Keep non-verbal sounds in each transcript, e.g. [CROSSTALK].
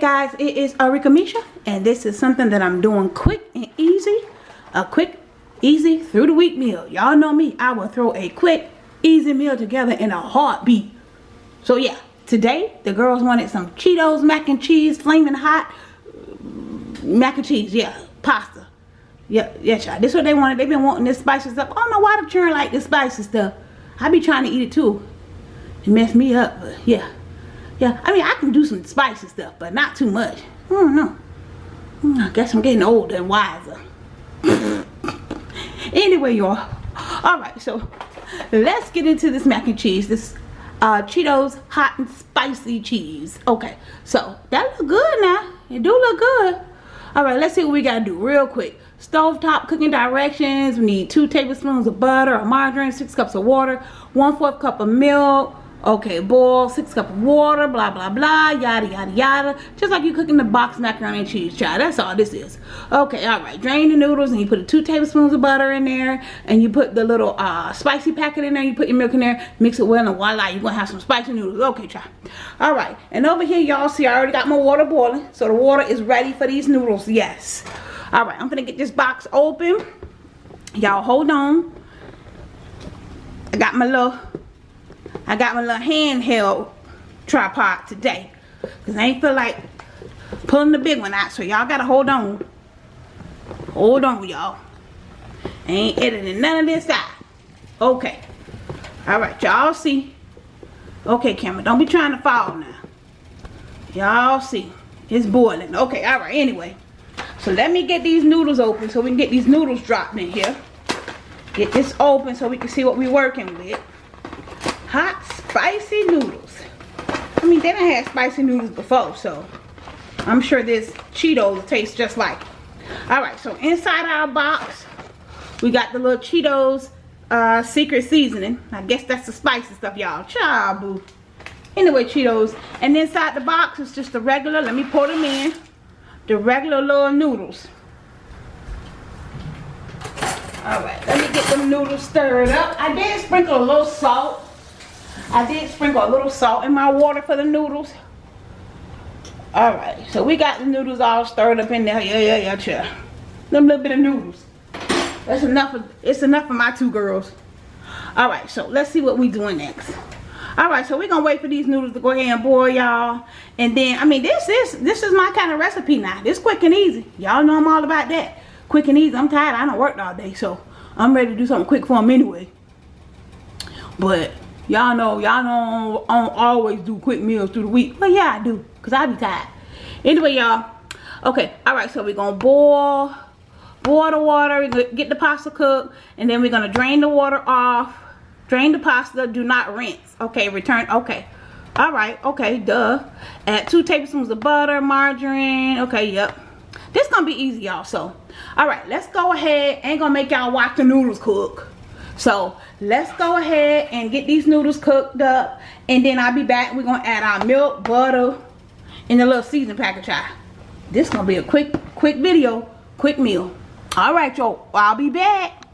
guys it is Arika Misha and this is something that I'm doing quick and easy a quick easy through the week meal. Y'all know me I will throw a quick easy meal together in a heartbeat. So yeah today the girls wanted some Cheetos mac and cheese flaming hot mac and cheese yeah pasta. Yeah yeah child this is what they wanted. They've been wanting this spicy stuff I don't know why the children like this spicy stuff. I be trying to eat it too. It messed me up but yeah yeah, I mean, I can do some spicy stuff, but not too much. I don't know. I guess I'm getting older and wiser. [LAUGHS] anyway, y'all. Alright, so let's get into this mac and cheese. This uh, Cheetos hot and spicy cheese. Okay, so that look good now. It do look good. Alright, let's see what we gotta do real quick. Stovetop cooking directions. We need two tablespoons of butter or margarine, six cups of water, one fourth cup of milk, okay boil six cup of water blah blah blah yada yada yada. Just like you cooking the box macaroni and cheese child that's all this is. Okay all right drain the noodles and you put two tablespoons of butter in there and you put the little uh spicy packet in there you put your milk in there mix it well and voila you're gonna have some spicy noodles. Okay child. All right and over here y'all see i already got my water boiling so the water is ready for these noodles yes. All right i'm gonna get this box open. Y'all hold on. I got my little I got my little handheld tripod today. Because I ain't feel like pulling the big one out. So y'all got to hold on. Hold on, y'all. Ain't editing none of this out. Okay. Alright, y'all see. Okay, camera. Don't be trying to fall now. Y'all see. It's boiling. Okay, alright. Anyway. So let me get these noodles open so we can get these noodles dropped in here. Get this open so we can see what we're working with hot spicy noodles. I mean, they done had spicy noodles before, so I'm sure this Cheetos tastes just like it. Alright, so inside our box, we got the little Cheetos uh, secret seasoning. I guess that's the spicy stuff, y'all. Chabu. Anyway, Cheetos. And inside the box is just the regular, let me pour them in, the regular little noodles. Alright, let me get them noodles stirred up. I did sprinkle a little salt I did sprinkle a little salt in my water for the noodles. Alright, so we got the noodles all stirred up in there. Yeah, yeah, yeah, chill. Them little bit of noodles. That's enough of, it's enough for my two girls. Alright, so let's see what we doing next. Alright, so we're gonna wait for these noodles to go ahead and boil, y'all. And then, I mean, this is this is my kind of recipe now. This quick and easy. Y'all know I'm all about that. Quick and easy. I'm tired. I don't work all day, so I'm ready to do something quick for them anyway. But Y'all know, y'all I don't always do quick meals through the week. But yeah, I do. Because I be tired. Anyway, y'all. Okay, alright, so we're going to boil, boil the water, get the pasta cooked, and then we're going to drain the water off. Drain the pasta, do not rinse. Okay, return, okay. Alright, okay, duh. Add two tablespoons of butter, margarine. Okay, yep. This gonna be easy, y'all. So, alright, let's go ahead. Ain't gonna make y'all watch the noodles cook. So let's go ahead and get these noodles cooked up. And then I'll be back. We're to add our milk, butter, and a little seasoning package. This is going to be a quick, quick video, quick meal. All right, y'all. I'll be back.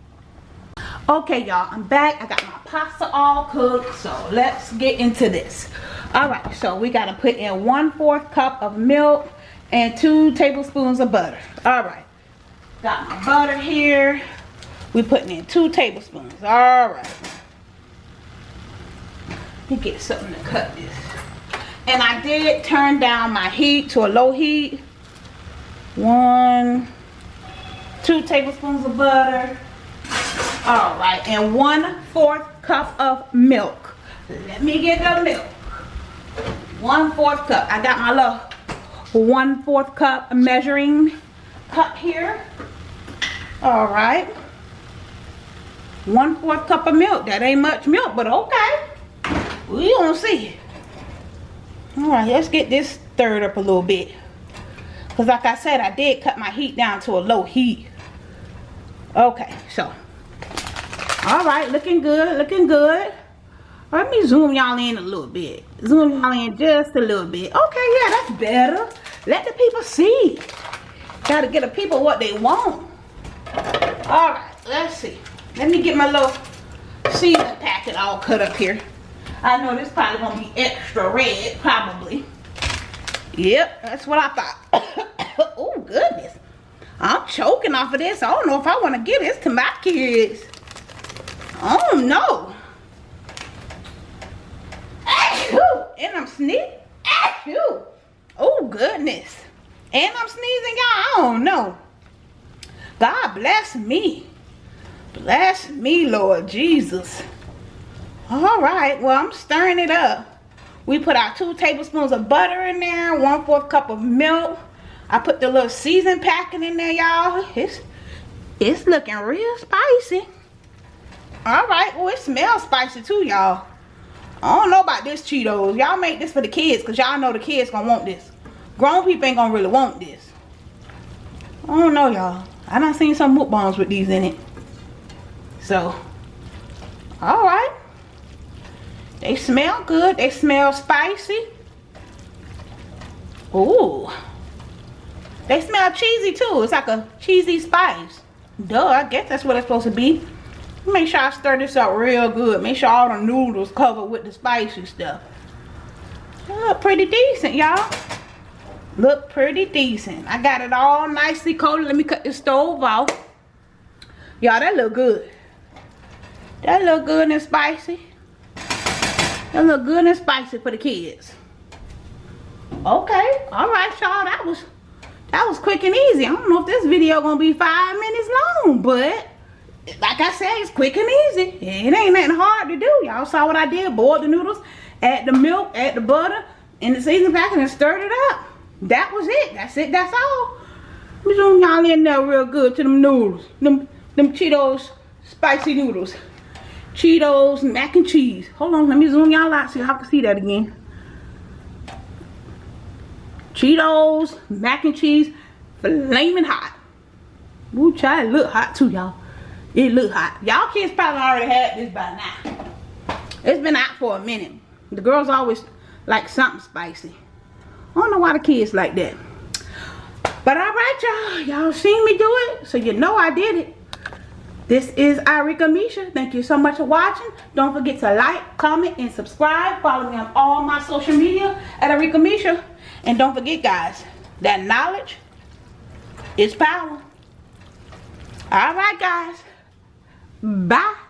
Okay, y'all. I'm back. I got my pasta all cooked. So let's get into this. All right. So we got to put in one fourth cup of milk and two tablespoons of butter. All right. Got my butter here. We're putting in two tablespoons. All right. Let me get something to cut this. And I did turn down my heat to a low heat. One, two tablespoons of butter. All right, and one fourth cup of milk. Let me get the milk. One fourth cup. I got my little one fourth cup measuring cup here. All right one fourth cup of milk. That ain't much milk but okay. We gonna see. All right let's get this stirred up a little bit. Because like i said i did cut my heat down to a low heat. Okay so. All right looking good looking good. Let me zoom y'all in a little bit. Zoom y'all in just a little bit. Okay yeah that's better. Let the people see. Gotta get the people what they want. All right let's see let me get my little season packet all cut up here. I know this probably gonna be extra red, probably. Yep, that's what I thought. [COUGHS] oh, goodness. I'm choking off of this. I don't know if I want to give this to my kids. Oh, no. And I'm sneezing. Oh, goodness. And I'm sneezing, y'all. I don't know. God bless me. Bless me, Lord Jesus. All right, well, I'm stirring it up. We put our two tablespoons of butter in there, one fourth cup of milk. I put the little season packing in there, y'all. It's, it's looking real spicy. All right, well, it smells spicy too, y'all. I don't know about this Cheetos. Y'all make this for the kids because y'all know the kids gonna want this. Grown people ain't gonna really want this. I don't know, y'all. I done seen some mukbangs with these in it. So, all right. They smell good. They smell spicy. Ooh. They smell cheesy too. It's like a cheesy spice. Duh, I guess that's what it's supposed to be. Make sure I stir this up real good. Make sure all the noodles covered with the spicy stuff. Look pretty decent, y'all. Look pretty decent. I got it all nicely coated. Let me cut the stove off. Y'all, that look good. That look good and spicy. That look good and spicy for the kids. Okay. All right, y'all. That was that was quick and easy. I don't know if this video gonna be five minutes long, but like I said, it's quick and easy. It ain't nothing hard to do. Y'all saw what I did. Boiled the noodles, add the milk, add the butter, in the seasoning packet and stirred it up. That was it. That's it. That's all. We zoom y'all in there real good to them noodles. Them, them Cheetos spicy noodles. Cheetos, mac and cheese. Hold on, let me zoom y'all out so y'all can see that again. Cheetos, mac and cheese, flaming hot. Ooh, child, it look hot too, y'all. It look hot. Y'all kids probably already had this by now. It's been out for a minute. The girls always like something spicy. I don't know why the kids like that. But alright, y'all. Y'all seen me do it, so you know I did it. This is Arika Misha. Thank you so much for watching. Don't forget to like, comment, and subscribe. Follow me on all my social media at Arika Misha. And don't forget, guys, that knowledge is power. All right, guys. Bye.